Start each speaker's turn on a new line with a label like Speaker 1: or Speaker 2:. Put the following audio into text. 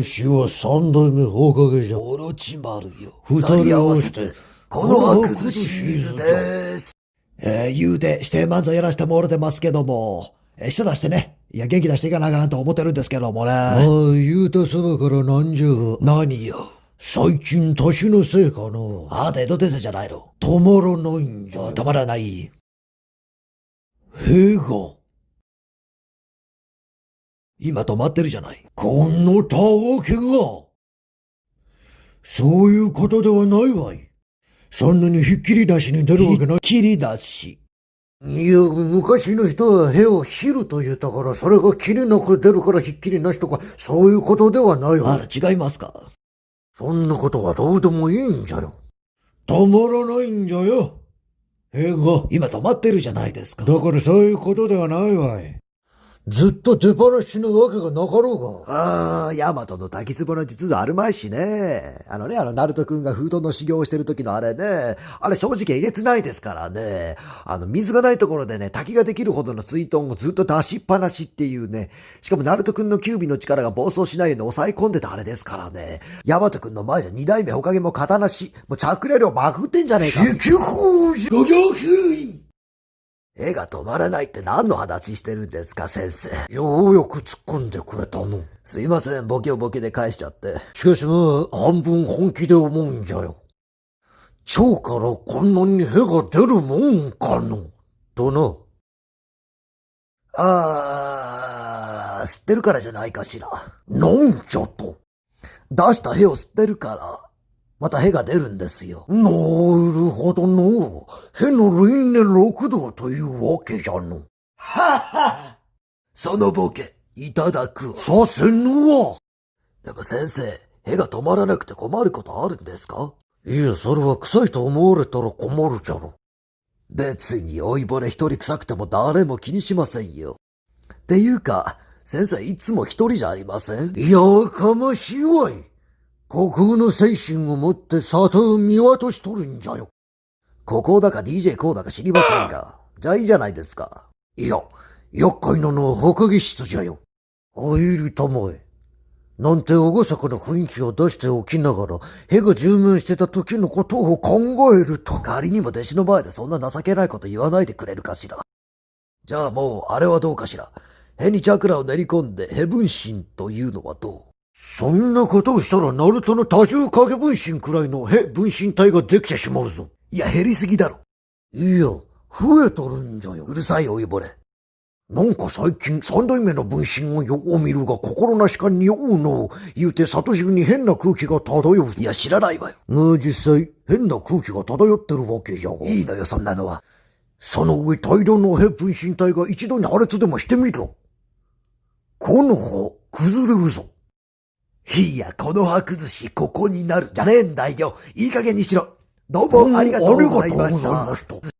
Speaker 1: わしは三代目放課げじゃ。
Speaker 2: オロチマルよ。
Speaker 1: 二人合わせて、
Speaker 2: この白崩シリーズです。えー、言うて、指定漫才やらせてもらってますけども、えー、舌出してね、いや、元気出していかなあかんと思ってるんですけどもね。
Speaker 1: ああ、言うたそばからなんじゃが、
Speaker 2: 何よ。
Speaker 1: 最近年のせいかな。
Speaker 2: あなた江戸先生じゃないの。
Speaker 1: 止まらないんじゃ。
Speaker 2: 止まらない。
Speaker 1: 屁が、
Speaker 2: 今止まってるじゃない。
Speaker 1: このたわけが。そういうことではないわい。そんなにひっきりなしに出るわけない。
Speaker 2: 切り出し。
Speaker 1: いや、昔の人は屁を切ると言ったから、それが切れなく出るからひっきりなしとか、そういうことではないわ
Speaker 2: あ。ら、違いますか？
Speaker 1: そんなことはどうでもいいんじゃよ。止まらないんじゃよ。屁が。
Speaker 2: 今止まってるじゃないですか。
Speaker 1: だからそういうことではないわい。ずっと出放しなわけがなかろうが。
Speaker 2: ああ、ヤマトの滝壺の実はあるまいしね。あのね、あの、ナルト君がフードの修行をしてる時のあれね、あれ正直えげつないですからね。あの、水がないところでね、滝ができるほどの水遁をずっと出しっぱなしっていうね。しかもナルト君のキュービの力が暴走しないように抑え込んでたあれですからね。ヤマト君の前じゃ二代目ほかげも刀なし。もう着レ量まくってんじゃねえか。絵が止まらないって何の話してるんですか、先生。
Speaker 1: ようやく突っ込んでくれたの。
Speaker 2: すいません、ボケをボケで返しちゃって。
Speaker 1: しかしまあ、半分本気で思うんじゃよ。腸からこんなに屁が出るもんかの。とな。
Speaker 2: あー、吸ってるからじゃないかしら。
Speaker 1: なんじゃと。
Speaker 2: 出した屁を吸ってるから、また屁が出るんですよ。
Speaker 1: なるほどの。への輪廻六道というわけじゃの。
Speaker 2: はっはそのボケ、いただくわ。
Speaker 1: させぬわ。
Speaker 2: でも先生、屁が止まらなくて困ることあるんですか？
Speaker 1: いや、それは臭いと思われたら困るじゃろ。
Speaker 2: 別に老いぼれ一人臭くても誰も気にしませんよ。っていうか、先生いつも一人じゃありません？
Speaker 1: いやかましいわい。虚空の精神を持って里を見渡しとるんじゃよ。
Speaker 2: ここだか DJ こうだか知りませんが。じゃあいいじゃないですか。
Speaker 1: いや、厄介なのは墓儀室じゃよ。あいりたまえ。なんて厳かな雰囲気を出しておきながら、屁が充満してた時のことを考えると。
Speaker 2: 仮にも弟子の前でそんな情けないこと言わないでくれるかしら。じゃあもう、あれはどうかしら。へにチャクラを練り込んで、へ分身というのはどう？
Speaker 1: そんなことをしたら、ナルトの多重影分身くらいのへ分身体ができてしまうぞ。
Speaker 2: いや、減りすぎだろ。
Speaker 1: いや、増えとるんじゃよ
Speaker 2: う。るさい老いぼれ。
Speaker 1: なんか最近三代目の分身をよう見るが心なしかにおうの、言うて里中に変な空気が漂う。
Speaker 2: いや、知らないわよ。
Speaker 1: が実際変な空気が漂ってるわけじゃが。
Speaker 2: いいのよ、そんなのは。
Speaker 1: その上大量のへ分身体が一度に破裂でもしてみろ。この葉、崩れるぞ。
Speaker 2: いや、この歯崩し、ここになる。じゃねえんだよ。いい加減にしろ。どうも
Speaker 1: ありがとうございました。